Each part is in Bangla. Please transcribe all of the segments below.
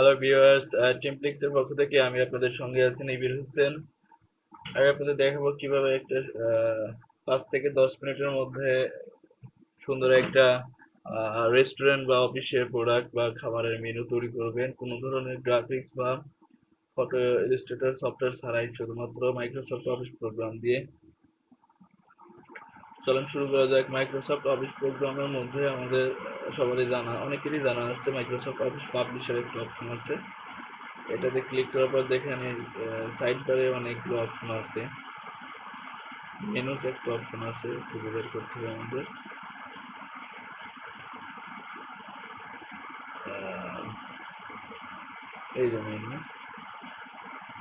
হ্যালো ভিউয়ার্স টিমপ্লিক্স এর পক্ষ থেকে আমি আপনাদের সঙ্গে আছি নিবির হোসেন। আমি আপনাদের দেখাবো কীভাবে একটা পাঁচ থেকে দশ মিনিটের মধ্যে সুন্দর একটা রেস্টুরেন্ট বা অফিসের প্রোডাক্ট বা খাবারের মেনু তৈরি করবেন। কোনো ধরনের গ্রাফিক্স বা ফটো ইলাস্ট্রেটর সফটওয়্যার ছাড়াই শুধুমাত্র মাইক্রোসফট অফিস প্রোগ্রাম দিয়ে। চলুন শুরু করা যাক। মাইক্রোসফট অফিস প্রোগ্রামের মধ্যে আমাদের সবারই জানা, অনেকেরই জানা আছে মাইক্রোসফট অফিস পাবলিশার একটা অপশন আছে। এটাতে ক্লিক করার পর দেখেন সাইড বারে অনেকগুলো অপশন আছে। মেনুস একটা অপশন আছে, খুঁজে বের করতে হবে আমাদের। এই যে মেনু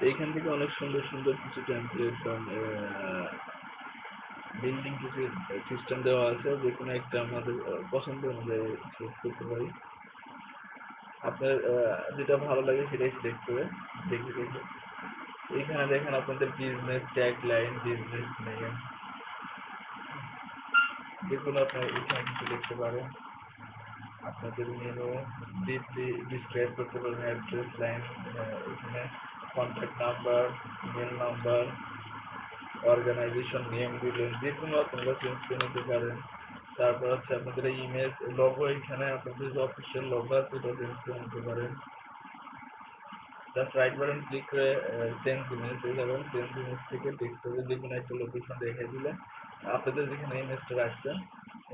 এইখান থেকে অনেক সুন্দর সুন্দর কিছু টেমপ্লেট বিল্ডিং কিছু সিস্টেম দেওয়া আছে যে কোনো একটা আমাদের পছন্দ অনুযায়ী সিলেক্ট করতে পারি। আপনার যেটা ভালো লাগে সেটাই সিলেক্ট করে দেখে দেখে। এইখানে দেখেন আপনাদের business tag line business name যে কোনো আপনার এখানে কিছু লিখতে পারেন। আপনাদের মেনু ডিপলি ডিসক্রাইব করতে পারেন অ্যাড্রেস লাইন এখানে contact number mail number organisation name দিলেন, যে কোনো আপনারা চেঞ্জ করে নিতে পারেন। তারপর হচ্ছে আপনাদের ইমেজ লোগো এখানে আপনাদের যে অফিসিয়াল লোগো আছে, সেটা চেঞ্জ করে নিতে পারেন। জাস্ট রাইট বাটন ক্লিক করে চেঞ্জ ইমেজ হয়ে যাবেন। চেঞ্জ ইমেজ থেকে টেক্সটে যে কোনো একটা লোকেশন দেখিয়ে দিলে আপনাদের যেখানে ইমেজটা রাখছেন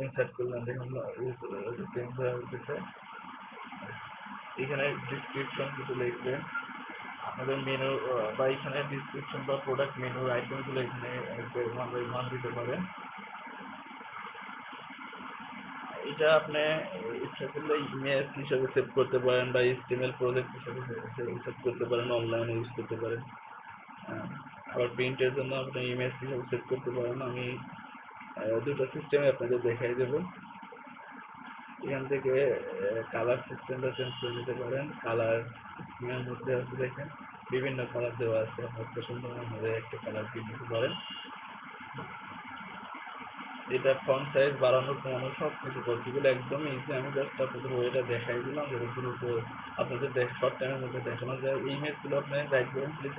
ইনসার্ট করলেন, দেখুন চেঞ্জ হয়ে উঠেছে এখানে ডিসক্রিপশন কিছু লিখবেন। আপনাদের মেনু বা এখানে ডিসক্রিপশন বা প্রোডাক্ট মেনুর আইটেমগুলো এখানে ওয়ান বাই ওয়ান দিতে পারেন। এটা আপনি ইচ্ছা করলে ইমেজ হিসাবে সেভ করতে পারেন বা এইচটিএমএল প্রজেক্ট হিসাবে সেভ করতে পারেন অনলাইনে ইউজ করতে পারেন। আবার প্রিন্টের জন্য আপনি ইমেজ হিসাবে সেভ করতে পারেন। আমি দুটো সিস্টেমে আপনাদের দেখাই দেবো। এখান থেকে কালার সিস্টেমটা চেঞ্জ করে নিতে পারেন। কালার স্ক্রিনের মধ্যে আছে দেখেন। বিভিন্ন কালার দেওয়া আছে। আপনার পছন্দ অনুযায়ী একটা কালার দিয়ে নিতে পারেন। এটা ফন্ট সাইজ বাড়ানো, কমানো সব কিছু পসিবল একদম ইজি আমি জাস্ট আপনাদের ওয়েটা দেখাই দিলাম দ্রুত আপনাদের শর্ট টাইমের মধ্যে দেখানো যায়। এই ইমেজগুলো আপনি রাইট বাটন ক্লিক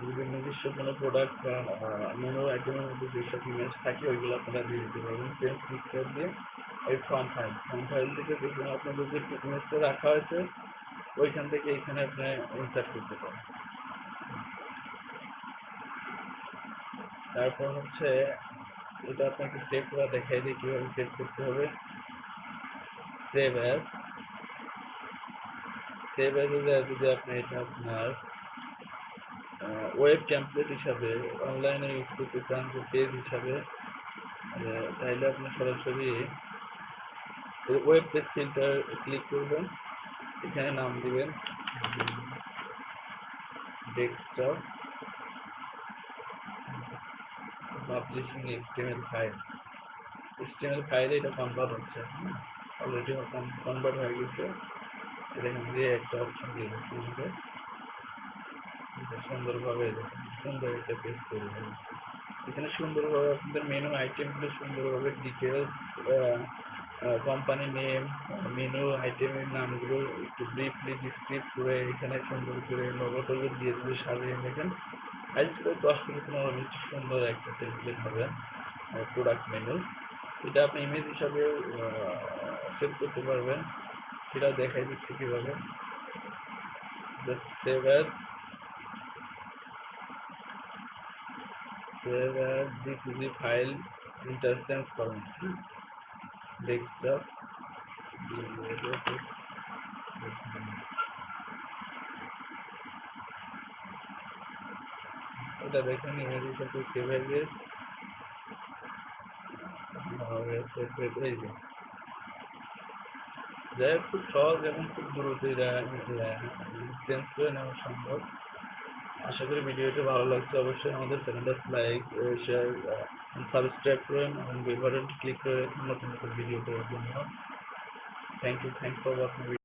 যদি নিজস্ব কোনো প্রোডাক্ট বা মেনু আইটেমের মধ্যে যেসব ইমেজ থাকে, ওইগুলো আপনারা দিয়ে দিতে পারবেন। চেঞ্জ পিকচার দিয়ে। এই ফ্রন্ট ফাইল ফ্রন্ট ফাইল থেকে দেখুন আপনাদের যে ইমেজটা রাখা হয়েছে, ওইখান থেকে এখানে আপনি ইনসার্ট করতে পারেন। তারপর হচ্ছে, এটা আপনাকে সেভ করা, দেখাই দিই কীভাবে সেভ করতে হবে। সেভ অ্যাস সেভ অ্যাসে যদি আপনি এটা আপনার ওয়েব টেমপ্লেট হিসাবে অনলাইনে ইউজ করতে চান যে পেজ হিসাবে তাহলে আপনি সরাসরি ওয়েব পেজ ফিল্টার ক্লিক করবেন। এখানে নাম দিবেন। Desktop publishing HTML file HTML ফাইলে এটা কনভার্ট হচ্ছে অলরেডি কনভার্ট হয়ে গেছে। এখান দিয়ে একটা অপশন দিয়ে দিচ্ছি সুন্দরভাবে সুন্দর একটা পেজ তৈরি হয়ে গেছে। এখানে সুন্দরভাবে আপনাদের মেনু আইটেমগুলো সুন্দরভাবে ডিটেলস কোম্পানি নেম মেনু আইটেমের নামগুলো একটু ব্রিফলি ডিসক্রিপ করে এখানে সুন্দর করে লোগো টোগো দিয়ে দিয়ে সাজিয়ে দেখেন আজকে দশ থেকে পনেরো মিনিট সুন্দর একটা টেমপ্লেট হবে প্রোডাক্ট মেনু এটা আপনি ইমেজ হিসাবে সেভ করতে পারবেন। সেটা দেখাই দিচ্ছি কীভাবে। Just save as save as JPG file interchange করুন ডেস্কটপ এটা দেখেন ইমেজ হিসাবে সেভ হয়ে গেছে যাই হোক, খুব সহজ এবং খুব দ্রুত চেঞ্জ করে নেওয়া সম্ভব। আশা করি ভিডিওটি ভালো লাগছে, অবশ্যই আমাদের চ্যানেলটা লাইক শেয়ার সাবস্ক্রাইব করেন এবং বেল বাটনটি ক্লিক করে নতুন নতুন ভিডিও পাওয়ার জন্য। Thank you thanks for watching